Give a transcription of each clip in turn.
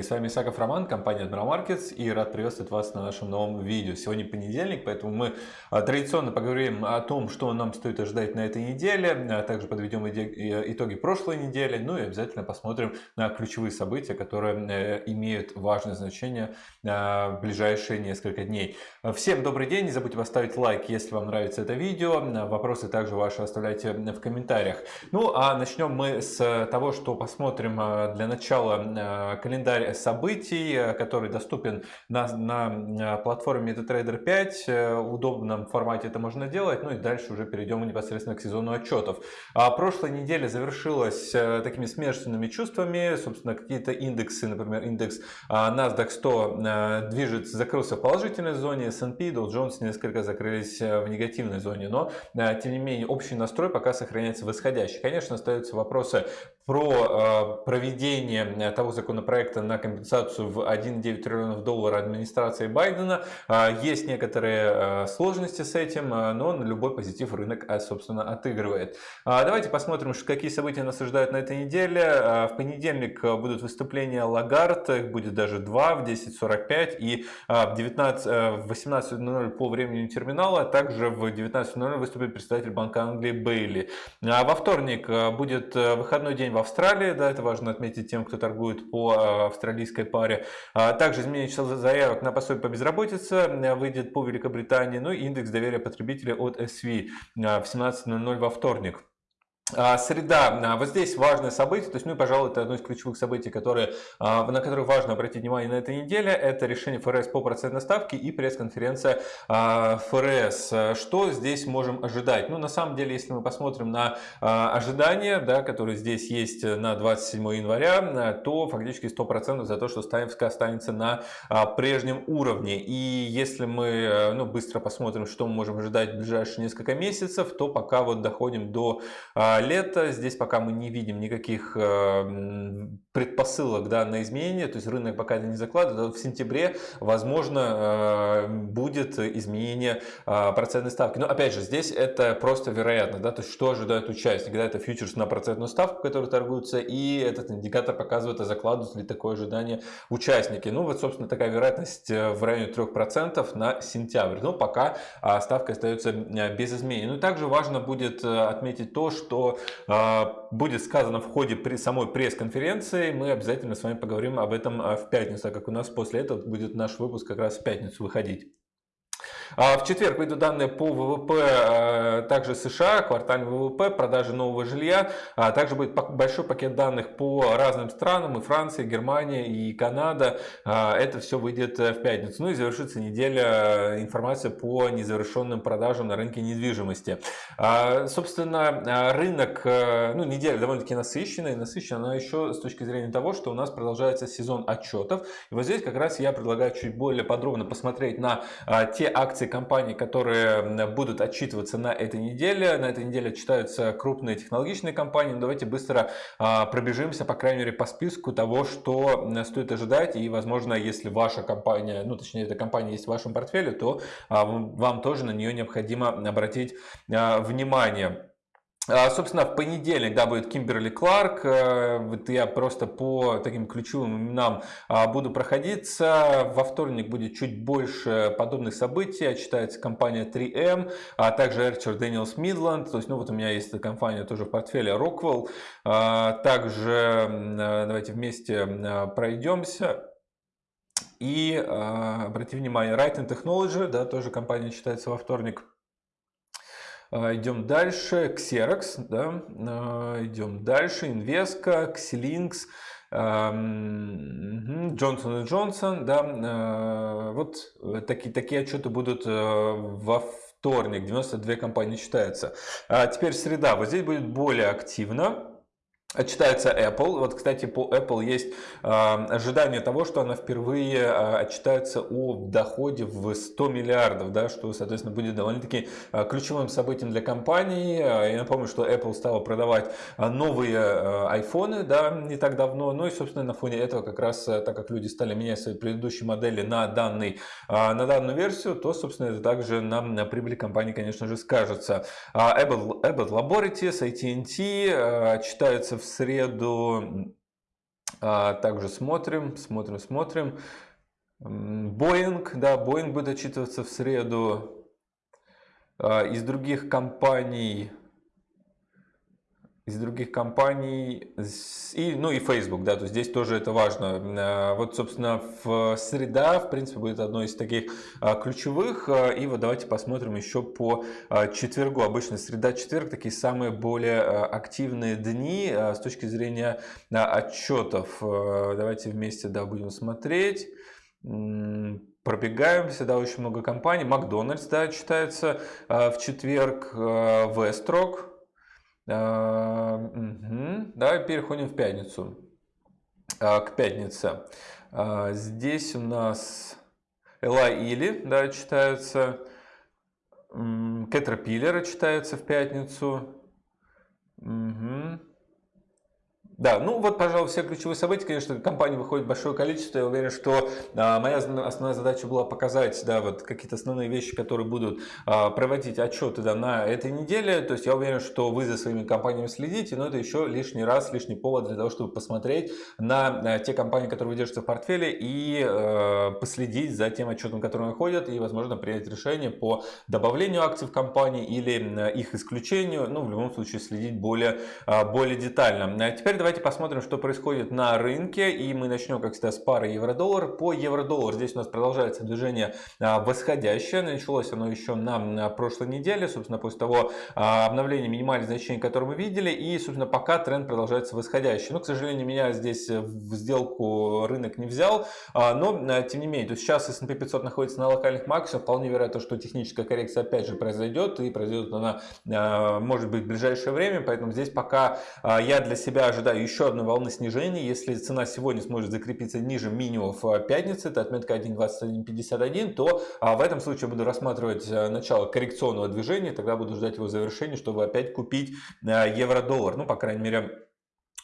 Коллеги! С вами Исаков Роман, компания Admiral Markets и рад приветствовать вас на нашем новом видео. Сегодня понедельник, поэтому мы а, традиционно поговорим о том, что нам стоит ожидать на этой неделе, а также подведем итоги прошлой недели, ну и обязательно посмотрим на ключевые события, которые э, имеют важное значение а, в ближайшие несколько дней. Всем добрый день, не забудьте поставить лайк, если вам нравится это видео, вопросы также ваши оставляйте в комментариях. Ну а начнем мы с того, что посмотрим для начала Э, событий, э, который доступен на, на платформе MetaTrader 5. Э, в удобном формате это можно делать. Ну и дальше уже перейдем непосредственно к сезону отчетов. А прошлая неделя завершилась такими смешанными чувствами. Собственно, какие-то индексы, например, индекс NASDAQ 100 движется, закрылся в положительной зоне, S&P, Dow Jones несколько закрылись в негативной зоне. Но, тем не менее, общий настрой пока сохраняется восходящий. Конечно, остаются вопросы про проведение того законопроекта на компенсацию в 1,9 триллионов долларов администрации Байдена. А, есть некоторые а, сложности с этим, а, но на любой позитив рынок, собственно, отыгрывает. Давайте посмотрим, какие события нас ожидают на этой неделе. В понедельник будут выступления Лагард, их будет даже два в 10.45 и в, 19, в 18.00 по времени терминала, также в 19.00 выступит представитель Банка Англии Бейли. Во вторник будет выходной день в Австралии, да, это важно отметить тем, кто торгует по э, австралийской паре. А также изменение числа заявок на пособие по безработице э, выйдет по Великобритании. Ну и индекс доверия потребителей от SV э, в 17.00 во вторник. А, среда, а, вот здесь важное событие, то есть, ну, пожалуй, это одно из ключевых событий, которые, а, на которые важно обратить внимание на этой неделе, это решение ФРС по процентной ставке и пресс-конференция ФРС. Что здесь можем ожидать? Ну, на самом деле, если мы посмотрим на ожидания, да, которые здесь есть на 27 января, то фактически 100% за то, что ставка останется на прежнем уровне. И если мы ну, быстро посмотрим, что мы можем ожидать в ближайшие несколько месяцев, то пока вот доходим до лето. Здесь пока мы не видим никаких э, предпосылок да, на изменения, то есть рынок пока это не закладывает. В сентябре, возможно, э, будет изменение э, процентной ставки. Но опять же, здесь это просто вероятно. Да? То есть что ожидают участники? Да, это фьючерс на процентную ставку, который торгуется, и этот индикатор показывает, а закладывают ли такое ожидание участники. Ну вот, собственно, такая вероятность в районе 3% на сентябрь. Но пока ставка остается без изменений. Ну и также важно будет отметить то, что а, будет сказано в ходе при самой пресс-конференции. Мы обязательно с вами поговорим об этом а, в пятницу, так как у нас после этого будет наш выпуск как раз в пятницу выходить. А в четверг выйдут данные по ВВП а, также США, квартальный ВВП, продажи нового жилья. А также будет большой пакет данных по разным странам, и Франция, и Германия, и Канада. Это все выйдет э, в пятницу. Ну и завершится неделя э, информация по незавершенным продажам на рынке недвижимости. Собственно, рынок, э, ну неделя довольно-таки насыщенная, и насыщена она еще с точки зрения того, что у нас продолжается сезон отчетов. И вот здесь как раз я предлагаю чуть более подробно посмотреть на те акции, акции компаний, которые будут отчитываться на этой неделе. На этой неделе отчитаются крупные технологичные компании. Но давайте быстро а, пробежимся, по крайней мере, по списку того, что стоит ожидать. И, возможно, если ваша компания, ну, точнее, эта компания есть в вашем портфеле, то а, вам тоже на нее необходимо обратить а, внимание. А, собственно, в понедельник да, будет Кимберли Кларк. Э, вот я просто по таким ключевым именам а, буду проходиться. Во вторник будет чуть больше подобных событий. Отчитается компания 3M, а также Archer Daniels Midland. То есть, ну вот у меня есть компания тоже в портфеле Rockwell. А, также давайте вместе пройдемся. И обратите внимание, Writing Technology, да, тоже компания читается во вторник. А, идем дальше. Xerox, да, а, идем дальше. Invesco, Xilinx, Джонсон и Джонсон, да, а, вот такие, такие отчеты будут во вторник, 92 компании считаются. А теперь среда, вот здесь будет более активно. Отчитается Apple. Вот, кстати, по Apple есть э, ожидание того, что она впервые э, отчитается о доходе в 100 миллиардов, да, что, соответственно, будет довольно-таки э, ключевым событием для компании. Я напомню, что Apple стала продавать новые э, айфоны да, не так давно. Ну и, собственно, на фоне этого, как раз так как люди стали менять свои предыдущие модели на, данный, э, на данную версию, то, собственно, это также нам на прибыли компании, конечно же, скажется. Abbott, Abbott Laboratories, AT&T э, отчитаются в среду Также смотрим, смотрим, смотрим. Boeing, да, Boeing будет отчитываться в среду. Из других компаний из других компаний, и, ну и Facebook, да, то есть здесь тоже это важно. А, вот, собственно, в среда, в принципе, будет одной из таких а, ключевых, а, и вот давайте посмотрим еще по четвергу. Обычно среда-четверг такие самые более активные дни с точки зрения отчетов. Давайте вместе, да, будем смотреть пробегаемся, да, очень много компаний. Макдональдс, да, читается в четверг, Вестрок, Угу. Давай переходим в пятницу. А, к пятнице. А, здесь у нас Эла Или, да, читается. Caterpillar читается в пятницу. Угу. Да, ну вот, пожалуй, все ключевые события, конечно, компании выходит большое количество. Я уверен, что а, моя основная задача была показать, да, вот какие-то основные вещи, которые будут а, проводить отчеты да, на этой неделе. То есть я уверен, что вы за своими компаниями следите, но это еще лишний раз, лишний повод для того, чтобы посмотреть на, на те компании, которые вы держите в портфеле и э, последить за тем отчетом, который выходит, и, возможно, принять решение по добавлению акций в компании или их исключению. Ну, в любом случае, следить более, более детально. А теперь давайте давайте посмотрим, что происходит на рынке. И мы начнем, как всегда, с пары евро-доллар. По евро-доллар здесь у нас продолжается движение а, восходящее. Началось оно еще на прошлой неделе, собственно, после того а, обновления минимальных значений, которое мы видели. И, собственно, пока тренд продолжается восходящий. Но, к сожалению, меня здесь в сделку рынок не взял. А, но, тем не менее, то сейчас S&P 500 находится на локальных максимумах. Вполне вероятно, что техническая коррекция опять же произойдет. И произойдет она, может быть, в ближайшее время. Поэтому здесь пока я для себя ожидаю еще одной волны снижения. Если цена сегодня сможет закрепиться ниже минимумов э, пятницы, это отметка 1.2151, то а, в этом случае буду рассматривать э, начало коррекционного движения, тогда буду ждать его завершения, чтобы опять купить евро-доллар. Ну, по крайней мере, а,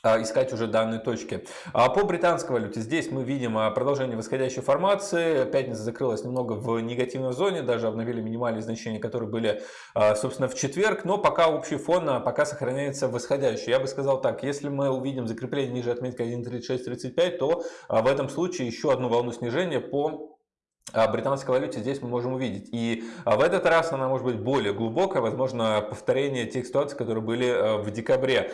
искать уже данные точки. А по британской валюте здесь мы видим а, продолжение восходящей формации. Пятница закрылась немного в негативной зоне, даже обновили минимальные значения, которые были, собственно, в четверг. Но пока общий фон пока сохраняется восходящий. Я бы сказал так, если мы увидим закрепление ниже отметки 1.3635, то в этом случае еще одну волну снижения по британской валюте здесь мы можем увидеть. И а, в этот раз она может быть более глубокая, возможно, повторение тех ситуаций, которые были э, в декабре.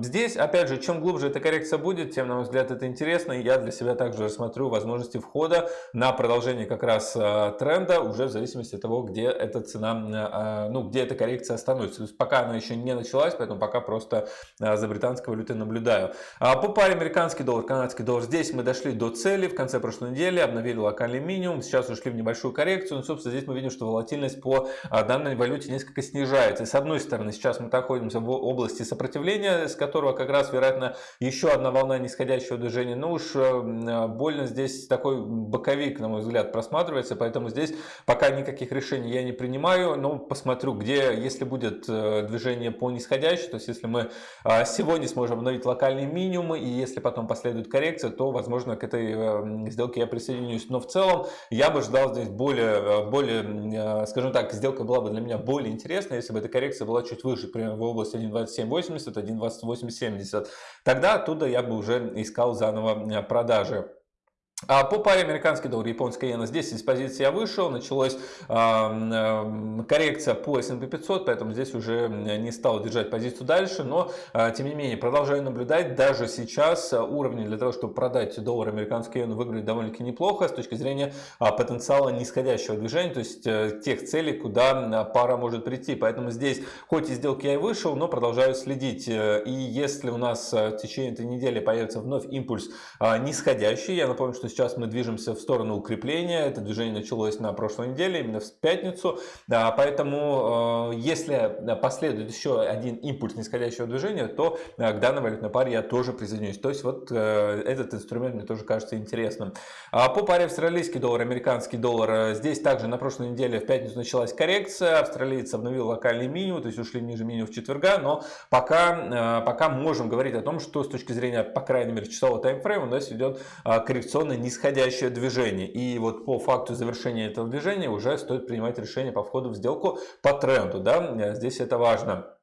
Здесь, опять же, чем глубже эта коррекция будет, тем, на мой взгляд, это интересно. И я для себя также рассмотрю возможности входа на продолжение как раз э, тренда, уже в зависимости от того, где эта цена, э, ну, где эта коррекция остановится. То есть пока она еще не началась, поэтому пока просто за британской валютой наблюдаю. А по паре американский доллар, канадский доллар, здесь мы дошли до цели в конце прошлой недели, обновили локальный минимум минимум, сейчас ушли в небольшую коррекцию, но, собственно, здесь мы видим, что волатильность по а, данной валюте несколько снижается. И с одной стороны, сейчас мы находимся в области сопротивления, с которого как раз, вероятно, еще одна волна нисходящего движения. Ну уж э, больно здесь такой боковик, на мой взгляд, просматривается, поэтому здесь пока никаких решений я не принимаю, но посмотрю, где, если будет э, движение по нисходящей, то есть если мы а, сегодня сможем обновить локальные минимумы, и если потом последует коррекция, то, возможно, к этой э, сделке я присоединюсь. Но в целом, я бы ждал здесь более, э, более, э, скажем так, сделка была бы для меня более интересная, если бы эта коррекция была чуть выше, примерно в области 1.2780, 1.2870. Тогда оттуда я бы уже искал заново э, продажи. А по паре американский доллар, японская иена, здесь из позиции я вышел, началась э, коррекция по S&P 500, поэтому здесь уже не стал держать позицию дальше, но э, тем не менее продолжаю наблюдать, даже сейчас уровни для того, чтобы продать доллар американский иену выглядят довольно-таки неплохо с точки зрения э, потенциала нисходящего движения, то есть э, тех целей, куда пара может прийти, поэтому здесь хоть и сделки я и вышел, но продолжаю следить, и если у нас в течение этой недели появится вновь импульс нисходящий, я напомню, что сейчас мы движемся в сторону укрепления. Это движение началось на прошлой неделе, именно в пятницу. Да, поэтому, э, если последует еще один импульс нисходящего движения, то э, к данной валютной паре я тоже присоединюсь. То есть вот э, этот инструмент мне тоже кажется интересным. А по паре австралийский доллар, американский доллар, здесь также на прошлой неделе в пятницу началась коррекция. Австралиец обновил локальный минимум, то есть ушли ниже минимум в четверга, но пока, пока можем говорить о том, что с точки зрения, по крайней мере, часового таймфрейма у нас идет коррекционный нисходящее движение. И вот по факту завершения этого движения уже стоит принимать решение по входу в сделку по тренду. Да? Здесь это важно.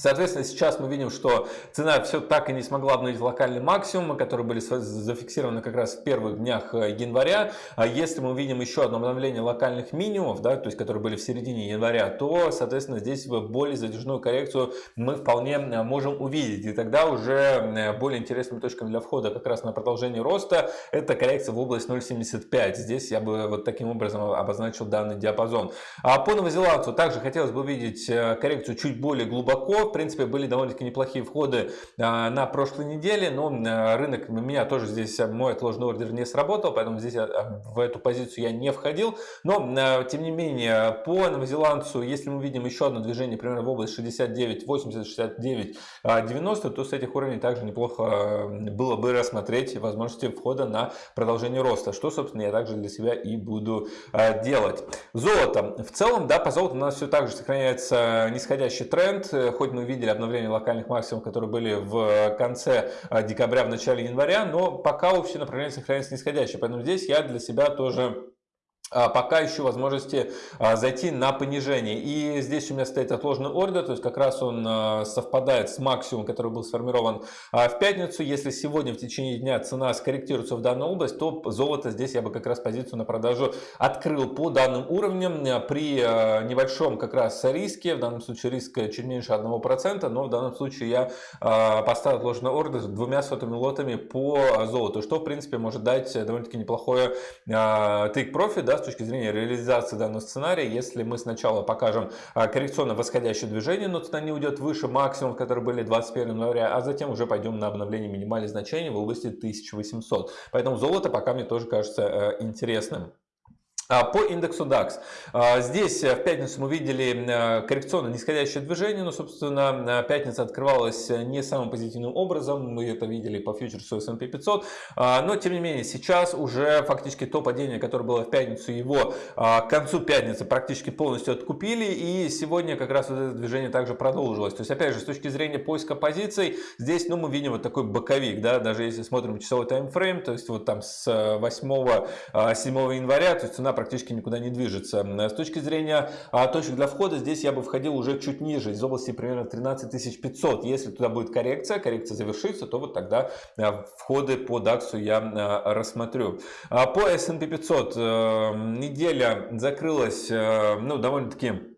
Соответственно, сейчас мы видим, что цена все так и не смогла обновить локальный максимум, которые были зафиксированы как раз в первых днях э, января. А если мы увидим еще одно обновление локальных минимумов, да, то есть которые были в середине января, то, соответственно, здесь более задержную коррекцию мы вполне э, можем увидеть. И тогда уже э, более интересными точками для входа как раз на продолжение роста это коррекция в область 0.75. Здесь я бы вот таким образом обозначил данный диапазон. А по новозеландцу также хотелось бы увидеть коррекцию чуть более глубоко в принципе, были довольно-таки неплохие входы а, на прошлой неделе, но а, рынок, у меня тоже здесь а, мой отложенный ордер не сработал, поэтому здесь в эту позицию я не входил. Но, тем не менее, по новозеландцу, если мы видим еще одно движение примерно в область 69, 80, 69, 90, то с этих уровней также неплохо было бы рассмотреть возможности входа на продолжение роста, что, собственно, я также для себя и буду делать. Золото. В целом, да, по золоту у нас все так же сохраняется нисходящий тренд, хоть мы мы видели обновление локальных максимумов, которые были в конце а, декабря, в начале января, но пока общее направление сохраняется нисходящее. Поэтому здесь я для себя тоже пока ищу возможности а, зайти на понижение. И здесь у меня стоит отложенный ордер, то есть как раз он а, совпадает с максимумом, который был сформирован в пятницу. Если сегодня в течение дня цена скорректируется в данную область, то золото здесь я бы как раз позицию на продажу открыл по данным уровням при небольшом как раз риске, в данном случае риск чуть меньше 1%, но в данном случае я поставил отложенный ордер с двумя сотыми лотами по золоту, что в принципе может дать довольно-таки неплохое take profit, да, с точки зрения реализации данного сценария, если мы сначала покажем а, коррекционно восходящее движение, но цена не уйдет выше максимумов, которые были 21 января, а затем уже пойдем на обновление минимальных значений в области 1800. Поэтому золото пока мне тоже кажется э, интересным. А, по индексу DAX. А, здесь э, в пятницу мы видели э, коррекционно нисходящее движение, но, собственно, пятница открывалась не самым позитивным образом. Мы это видели по фьючерсу S&P 500. А, но, тем не менее, сейчас уже фактически то падение, которое было в пятницу, его к концу пятницы практически полностью откупили. И сегодня как раз вот это движение также продолжилось. То есть, опять же, с точки зрения поиска позиций, здесь ну, мы видим вот такой боковик. Да? Даже если смотрим часовой таймфрейм, то есть вот там с 8-7 января, то есть цена практически никуда не движется. С точки зрения а, точек для входа, здесь я бы входил уже чуть ниже, из области примерно 13 500. Если туда будет коррекция, коррекция завершится, то вот тогда а, входы по DAX я а, рассмотрю. По S&P 500 э, неделя закрылась ну, довольно-таки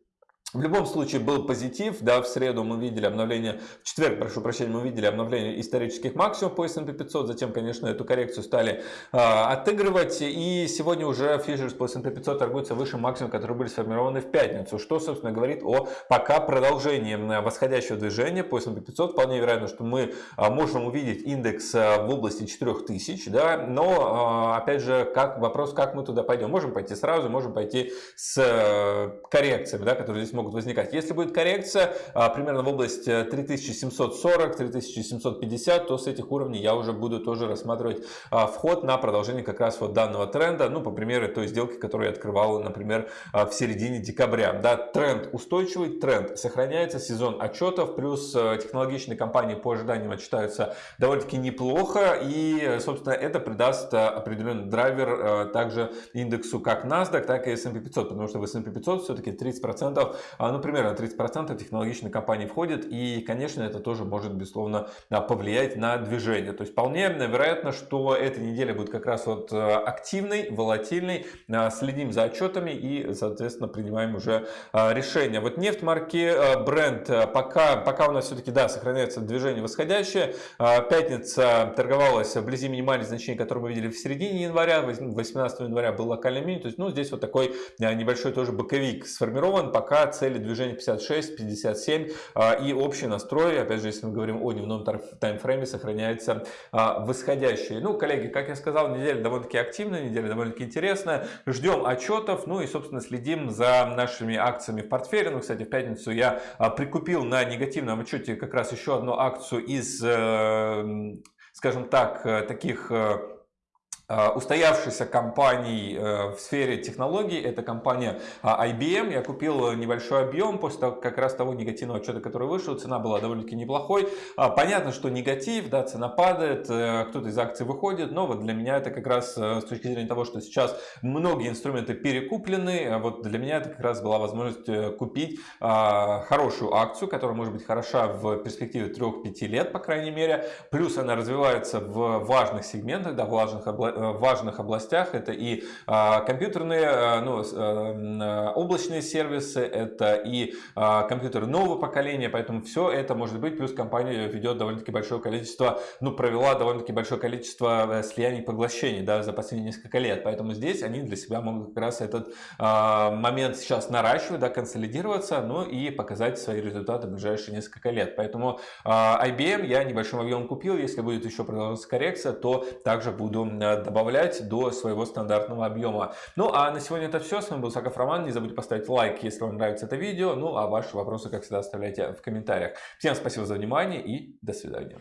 в любом случае был позитив, да, в среду мы видели обновление, в четверг, прошу прощения, мы видели обновление исторических максимумов по S&P 500, затем, конечно, эту коррекцию стали э, отыгрывать, и сегодня уже фьючерс по S&P 500 торгуется выше максимума, которые были сформированы в пятницу, что, собственно, говорит о пока продолжении восходящего движения по S&P 500, вполне вероятно, что мы э, можем увидеть индекс э, в области 4000, да, но, э, опять же, как, вопрос, как мы туда пойдем, можем пойти сразу, можем пойти с э, коррекциями, да, которые здесь могут могут возникать. Если будет коррекция а, примерно в область 3740-3750, э, то с этих уровней я уже буду тоже рассматривать а, вход на продолжение как раз вот данного тренда. Ну, по примеру той сделки, которую я открывал, например, а, в середине декабря. Да, тренд устойчивый, тренд сохраняется, сезон отчетов, плюс э, технологичные компании по ожиданиям отчитаются довольно-таки неплохо. И, собственно, это придаст э, определенный драйвер также индексу как NASDAQ, так и S&P 500, потому что в S&P 500 все-таки 30% а, ну, примерно 30% технологичной компании входит, и, конечно, это тоже может, безусловно, а, повлиять на движение. То есть, вполне вероятно, что эта неделя будет как раз вот э, активной, волатильной, а, следим за отчетами и, соответственно, принимаем уже решения. Вот нефть марки бренд пока, пока у нас все-таки, да, сохраняется движение восходящее. Пятница торговалась вблизи минимальных значений, которые мы видели в середине января, 18 января был локальный мини, то есть, ну, здесь вот такой небольшой тоже боковик сформирован, пока цели движения 56, 57 а, и общий настрой, опять же, если мы говорим о дневном таймфрейме, сохраняется а, восходящий. Ну, коллеги, как я сказал, неделя довольно-таки активная, неделя довольно-таки интересная. Ждем отчетов, ну и, собственно, следим за нашими акциями в портфеле. Ну, кстати, в пятницу я а, прикупил на негативном отчете как раз еще одну акцию из, э, скажем так, э, таких э, устоявшейся компаний э, в сфере технологий, это компания а, IBM. Я купил небольшой объем после того, как раз того негативного отчета, который вышел, цена была довольно-таки неплохой. А, понятно, что негатив, да, цена падает, э, кто-то из акций выходит, но вот для меня это как раз с точки зрения того, что сейчас многие инструменты перекуплены, а вот для меня это как раз была возможность купить хорошую акцию, которая может быть хороша в перспективе 3-5 лет, по крайней мере, плюс она развивается в важных сегментах, да, в важных областях Э, важных областях. Это и а, компьютерные, э, ну, э, облачные сервисы, это и компьютеры нового поколения, поэтому все это может быть. Плюс компания ведет довольно-таки большое количество, ну, провела довольно-таки большое количество слияний поглощений да, за последние несколько лет. Поэтому здесь они для себя могут как раз этот момент сейчас наращивать, да, консолидироваться, ну и показать свои результаты в ближайшие несколько лет. Поэтому IBM я небольшим объемом купил. Если будет еще продолжаться коррекция, то также буду добавлять до своего стандартного объема. Ну а на сегодня это все. С вами был Саков Роман. Не забудьте поставить лайк, если вам нравится это видео. Ну а ваши вопросы, как всегда, оставляйте в комментариях. Всем спасибо за внимание и до свидания.